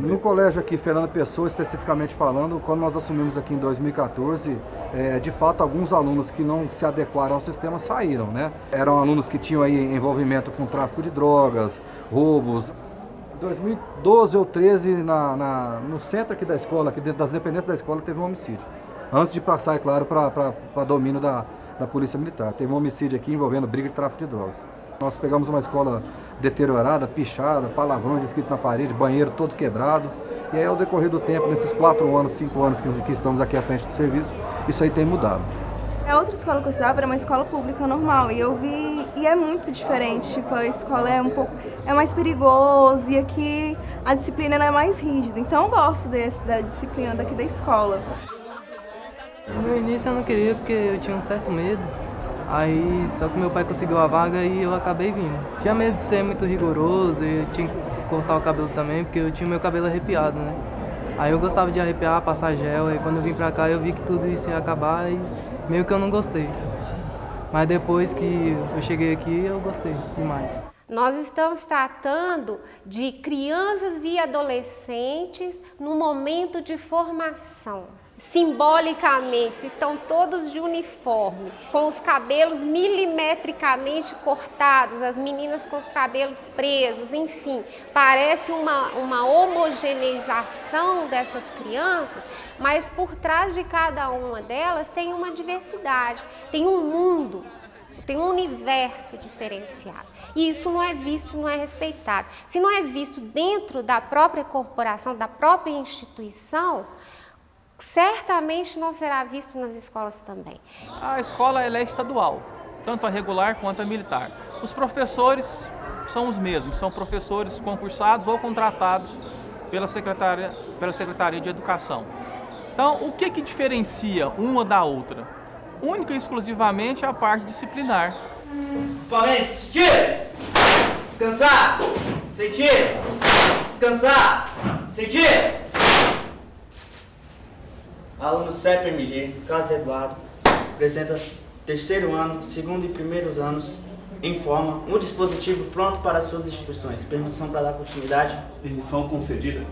No colégio aqui, Fernando Pessoa, especificamente falando, quando nós assumimos aqui em 2014, é, de fato alguns alunos que não se adequaram ao sistema saíram, né? Eram alunos que tinham aí envolvimento com tráfico de drogas, roubos. Em 2012 ou 13, na, na, no centro aqui da escola, aqui dentro das dependências da escola, teve um homicídio. Antes de passar, é claro, para domínio da, da Polícia Militar. Teve um homicídio aqui envolvendo briga de tráfico de drogas. Nós pegamos uma escola deteriorada, pichada, palavrões escritos na parede, banheiro todo quebrado. E aí, ao decorrer do tempo, nesses quatro anos, cinco anos que, que estamos aqui à frente do serviço, isso aí tem mudado. A outra escola que eu estudava era uma escola pública normal e eu vi e é muito diferente, tipo, a escola é um pouco é mais perigoso e aqui a disciplina é mais rígida. Então eu gosto desse, da disciplina daqui da escola. No início eu não queria porque eu tinha um certo medo. Aí só que meu pai conseguiu a vaga e eu acabei vindo. Tinha medo de ser muito rigoroso e tinha que cortar o cabelo também, porque eu tinha meu cabelo arrepiado, né? Aí eu gostava de arrepiar, passar gel, e quando eu vim pra cá eu vi que tudo isso ia acabar e meio que eu não gostei. Mas depois que eu cheguei aqui, eu gostei demais. Nós estamos tratando de crianças e adolescentes no momento de formação simbolicamente, estão todos de uniforme, com os cabelos milimetricamente cortados, as meninas com os cabelos presos, enfim, parece uma, uma homogeneização dessas crianças, mas por trás de cada uma delas tem uma diversidade, tem um mundo, tem um universo diferenciado. E isso não é visto, não é respeitado. Se não é visto dentro da própria corporação, da própria instituição, certamente não será visto nas escolas também. A escola é estadual, tanto a regular quanto a militar. Os professores são os mesmos, são professores concursados ou contratados pela Secretaria, pela Secretaria de Educação. Então, o que, que diferencia uma da outra? Única e exclusivamente a parte disciplinar. Equipamentos, tira! Descansar! Sentir! Descansar! Sentir! Aluno CEP-MG, Carlos Eduardo, apresenta terceiro ano, segundo e primeiros anos, informa um dispositivo pronto para suas instituições. Permissão para dar continuidade? Permissão concedida.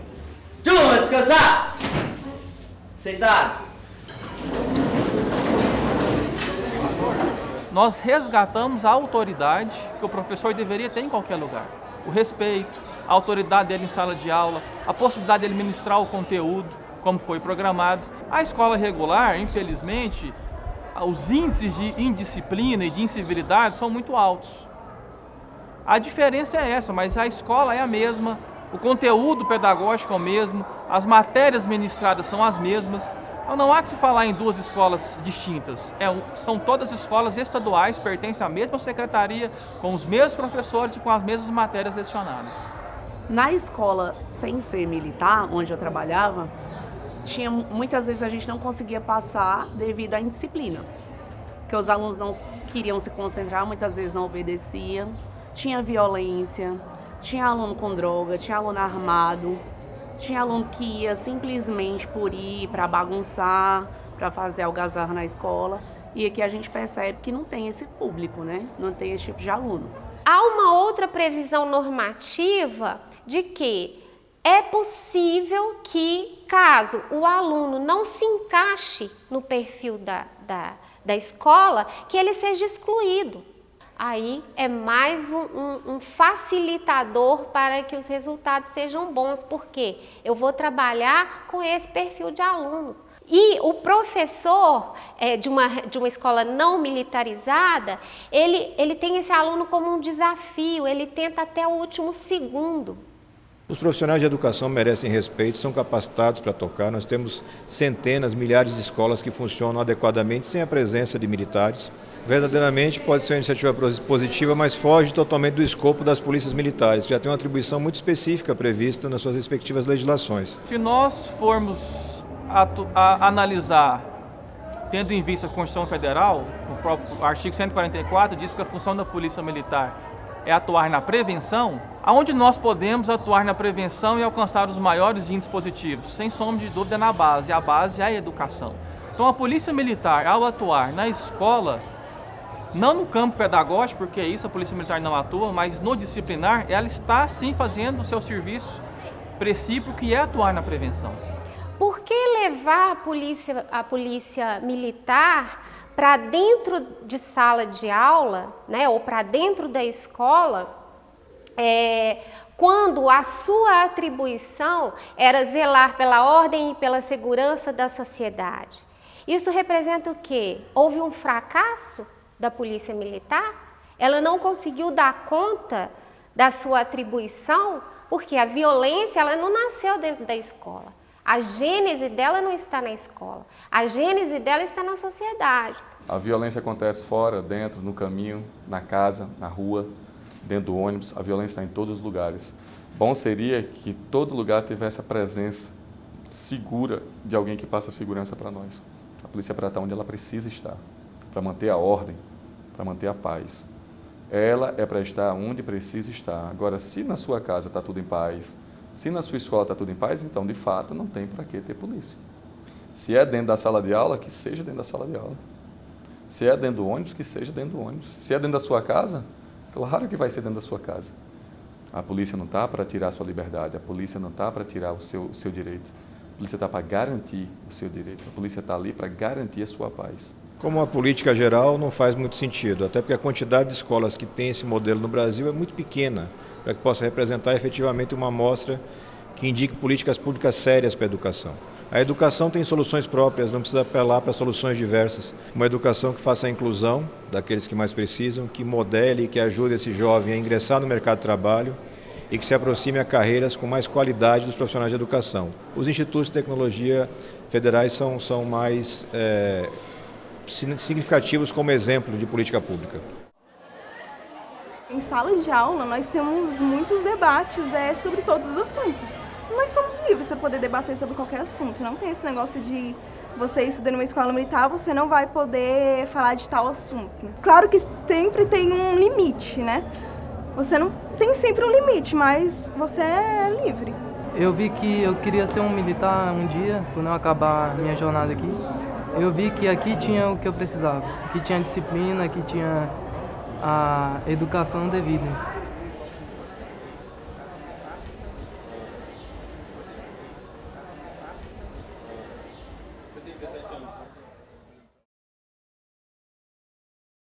Turma, descansar! Sentados. Nós resgatamos a autoridade que o professor deveria ter em qualquer lugar. O respeito, a autoridade dele em sala de aula, a possibilidade dele ministrar o conteúdo, como foi programado. A escola regular, infelizmente, os índices de indisciplina e de incivilidade são muito altos. A diferença é essa, mas a escola é a mesma, o conteúdo pedagógico é o mesmo, as matérias ministradas são as mesmas. Então não há que se falar em duas escolas distintas. É, são todas escolas estaduais, pertencem à mesma secretaria, com os mesmos professores e com as mesmas matérias lecionadas. Na escola sem ser militar, onde eu trabalhava, tinha, muitas vezes a gente não conseguia passar devido à indisciplina. Porque os alunos não queriam se concentrar, muitas vezes não obedeciam. Tinha violência, tinha aluno com droga, tinha aluno armado, tinha aluno que ia simplesmente por ir para bagunçar, para fazer algazarra na escola. E aqui a gente percebe que não tem esse público, né? Não tem esse tipo de aluno. Há uma outra previsão normativa de que é possível que, caso o aluno não se encaixe no perfil da, da, da escola, que ele seja excluído. Aí é mais um, um, um, facilitador para que os resultados sejam bons, porque eu vou trabalhar com esse perfil de alunos. E o professor é, de, uma, de uma escola não militarizada, ele, ele tem esse aluno como um desafio, ele tenta até o último segundo. Os profissionais de educação merecem respeito, são capacitados para tocar. Nós temos centenas, milhares de escolas que funcionam adequadamente sem a presença de militares. Verdadeiramente pode ser uma iniciativa positiva, mas foge totalmente do escopo das polícias militares, que já tem uma atribuição muito específica prevista nas suas respectivas legislações. Se nós formos a, a analisar, tendo em vista a Constituição Federal, o próprio artigo 144 diz que a função da polícia militar é atuar na prevenção, aonde nós podemos atuar na prevenção e alcançar os maiores índices positivos? Sem sombra de dúvida na base, a base é a educação. Então a polícia militar, ao atuar na escola, não no campo pedagógico, porque isso a polícia militar não atua, mas no disciplinar, ela está sim fazendo o seu serviço precípico que é atuar na prevenção. Por que levar a polícia, a polícia militar para dentro de sala de aula, né, ou para dentro da escola, é, quando a sua atribuição era zelar pela ordem e pela segurança da sociedade? Isso representa o quê? Houve um fracasso da polícia militar? Ela não conseguiu dar conta da sua atribuição porque a violência ela não nasceu dentro da escola. A gênese dela não está na escola. A gênese dela está na sociedade. A violência acontece fora, dentro, no caminho, na casa, na rua, dentro do ônibus. A violência está em todos os lugares. Bom seria que todo lugar tivesse a presença segura de alguém que passa segurança para nós. A polícia é para estar onde ela precisa estar, para manter a ordem, para manter a paz. Ela é para estar onde precisa estar. Agora, se na sua casa está tudo em paz, se na sua escola está tudo em paz, então, de fato, não tem para que ter polícia. Se é dentro da sala de aula, que seja dentro da sala de aula. Se é dentro do ônibus, que seja dentro do ônibus. Se é dentro da sua casa, claro que vai ser dentro da sua casa. A polícia não está para tirar a sua liberdade, a polícia não está para tirar o seu, o seu direito. A polícia está para garantir o seu direito. A polícia está ali para garantir a sua paz. Como uma política geral não faz muito sentido, até porque a quantidade de escolas que tem esse modelo no Brasil é muito pequena para que possa representar efetivamente uma amostra que indique políticas públicas sérias para a educação. A educação tem soluções próprias, não precisa apelar para soluções diversas. Uma educação que faça a inclusão daqueles que mais precisam, que modele e que ajude esse jovem a ingressar no mercado de trabalho e que se aproxime a carreiras com mais qualidade dos profissionais de educação. Os institutos de tecnologia federais são, são mais é, significativos como exemplo de política pública. Em sala de aula, nós temos muitos debates é, sobre todos os assuntos. Nós somos livres para poder debater sobre qualquer assunto. Não tem esse negócio de você estudando numa escola militar, você não vai poder falar de tal assunto. Claro que sempre tem um limite, né? Você não tem sempre um limite, mas você é livre. Eu vi que eu queria ser um militar um dia, quando eu acabar minha jornada aqui. Eu vi que aqui tinha o que eu precisava. Aqui tinha disciplina, aqui tinha a educação devida.